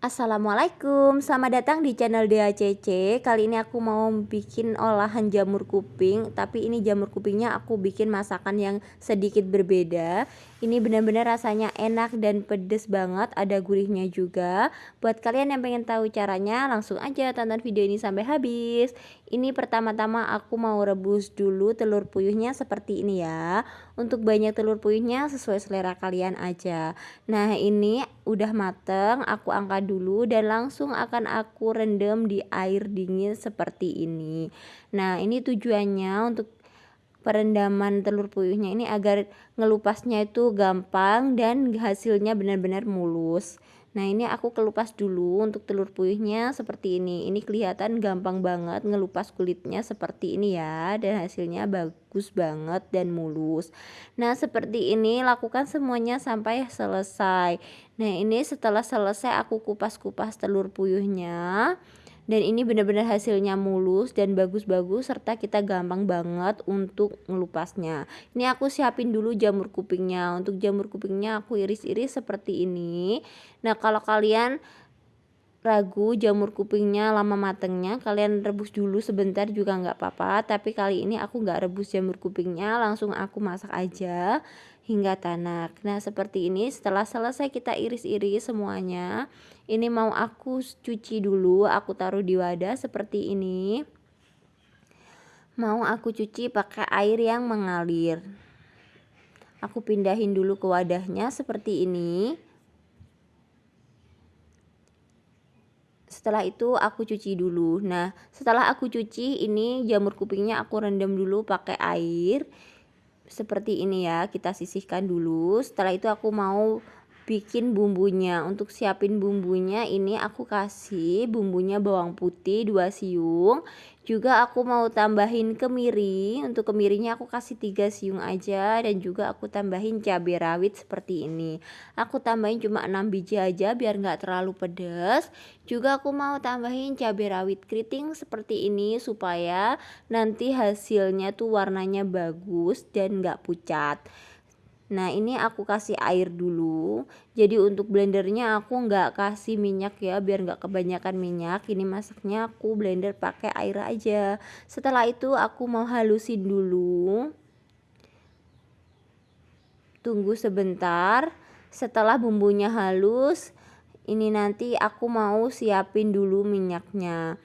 Assalamualaikum, selamat datang di channel DACC Kali ini aku mau bikin olahan jamur kuping Tapi ini jamur kupingnya aku bikin masakan yang sedikit berbeda Ini benar-benar rasanya enak dan pedes banget Ada gurihnya juga. Buat kalian yang pengen tahu caranya Langsung aja tonton video ini sampai habis. Ini pertama-tama aku mau rebus dulu telur puyuhnya seperti ini ya. Untuk banyak telur puyuhnya sesuai selera kalian aja. Nah ini udah mateng Aku angkat dulu dan langsung akan aku rendam di air dingin seperti ini. Nah ini tujuannya untuk perendaman telur puyuhnya ini agar ngelupasnya itu gampang dan hasilnya benar-benar mulus. Nah ini aku kelupas dulu untuk telur puyuhnya seperti ini. Ini kelihatan gampang banget ngelupas kulitnya seperti ini ya Dan hasilnya bagus banget dan mulus. Nah seperti ini lakukan semuanya sampai selesai. Nah ini setelah selesai aku kupas-kupas telur puyuhnya dan ini benar-benar hasilnya mulus dan bagus-bagus serta kita gampang banget untuk ngelupasnya. Ini aku siapin dulu jamur kupingnya. Untuk jamur kupingnya aku iris-iris seperti ini. Nah kalau kalian ragu jamur kupingnya lama matengnya kalian rebus dulu sebentar juga nggak apa-apa tapi kali ini aku nggak rebus jamur kupingnya langsung aku masak aja hingga tanak. Nah seperti ini setelah selesai kita iris-iris semuanya ini mau aku cuci dulu aku taruh di wadah seperti ini. Mau aku cuci pakai air yang mengalir. Aku pindahin dulu ke wadahnya seperti ini setelah itu aku cuci dulu. Nah setelah aku cuci ini jamur kupingnya aku rendam dulu pakai air. Seperti ini ya kita sisihkan dulu. Setelah itu aku mau bikin bumbunya untuk siapin bumbunya ini aku kasih bumbunya bawang putih 2 siung. Juga aku mau tambahin kemiri untuk kemirinya aku kasih 3 siung aja. Dan juga aku tambahin cabai rawit seperti ini. Aku tambahin cuma 6 biji aja biar nggak terlalu pedas juga aku mau tambahin cabai rawit keriting seperti ini supaya nanti hasilnya tuh warnanya bagus dan nggak pucat Nah ini aku kasih air dulu. Jadi untuk blendernya aku nggak kasih minyak ya Biar nggak kebanyakan minyak. Ini masaknya aku blender pakai air aja. Setelah itu aku mau halusin dulu. Tunggu sebentar. Setelah bumbunya halus Ini nanti aku mau siapin dulu minyaknya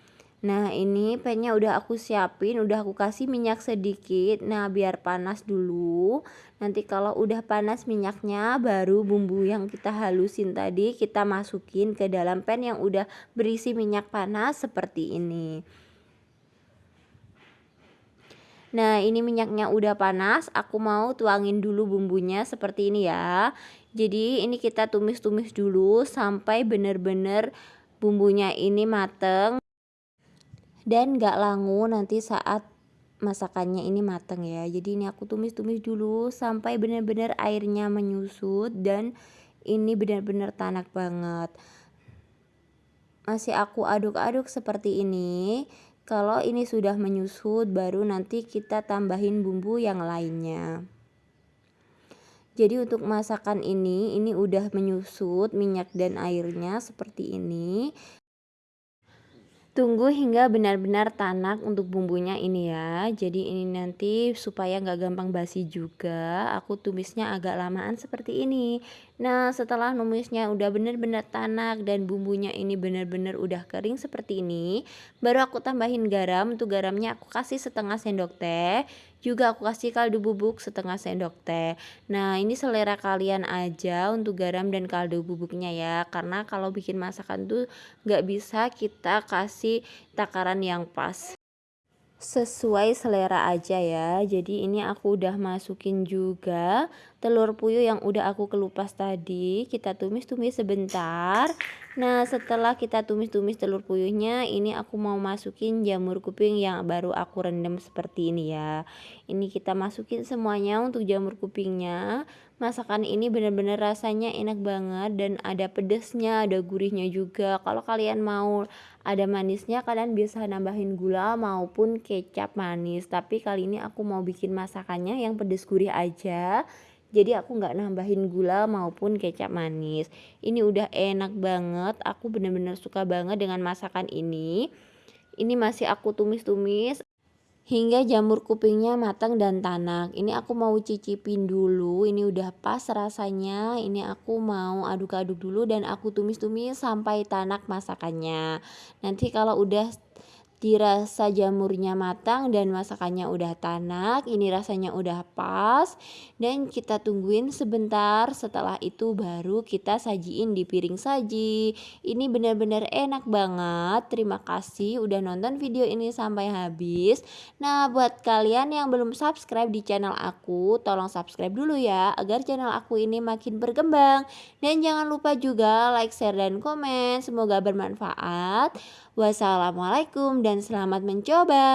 Nah ini pennya udah aku siapin udah aku kasih minyak sedikit. Nah biar panas dulu. Nanti kalau udah panas minyaknya baru bumbu yang kita halusin tadi kita masukin ke dalam pan yang udah berisi minyak panas seperti ini. Nah ini minyaknya udah panas aku mau tuangin dulu bumbunya seperti ini ya. Jadi ini kita tumis-tumis dulu sampai bener-bener bumbunya ini mateng dan gak langu nanti saat masakannya ini mateng ya. Jadi ini aku tumis-tumis dulu sampai benar-benar airnya menyusut dan ini benar-benar tanak banget. Masih aku aduk-aduk seperti ini. Kalau ini sudah menyusut baru nanti kita tambahin bumbu yang lainnya. Jadi untuk masakan ini ini udah menyusut minyak dan airnya seperti ini Tunggu hingga benar-benar tanak untuk bumbunya ini ya. Jadi ini nanti supaya nggak gampang basi juga Aku tumisnya agak lamaan seperti ini. Nah setelah numisnya udah benar-benar tanak dan bumbunya ini benar-benar udah kering seperti ini Baru aku tambahin garam. Untuk garamnya aku kasih setengah sendok teh juga aku kasih kaldu bubuk setengah sendok teh. Nah ini selera kalian aja untuk garam dan kaldu bubuknya ya. Karena kalau bikin masakan tuh nggak bisa kita kasih takaran yang pas. Sesuai selera aja ya. Jadi ini aku udah masukin juga telur puyuh yang udah aku kelupas tadi kita tumis-tumis sebentar. Nah setelah kita tumis-tumis telur puyuhnya ini aku mau masukin jamur kuping yang baru aku rendam seperti ini ya. Ini kita masukin semuanya untuk jamur kupingnya. Masakan ini benar-benar rasanya enak banget dan ada pedesnya ada gurihnya juga. Kalau kalian mau ada manisnya kalian bisa nambahin gula maupun kecap manis. Tapi kali ini aku mau bikin masakannya yang pedes gurih aja jadi aku nggak nambahin gula maupun kecap manis. Ini udah enak banget. Aku bener-bener suka banget dengan masakan ini. Ini masih aku tumis-tumis hingga jamur kupingnya matang dan tanak. Ini aku mau cicipin dulu. Ini udah pas rasanya. Ini aku mau aduk-aduk dulu dan aku tumis-tumis sampai tanak masakannya. Nanti kalau udah dirasa jamurnya matang dan masakannya udah tanak ini rasanya udah pas dan kita tungguin sebentar setelah itu baru kita sajiin di piring saji. Ini benar-benar enak banget terima kasih udah nonton video ini sampai habis. Nah buat kalian yang belum subscribe di channel aku tolong subscribe dulu ya agar channel aku ini makin berkembang. Dan jangan lupa juga like share dan komen semoga bermanfaat wassalamualaikum dan selamat mencoba.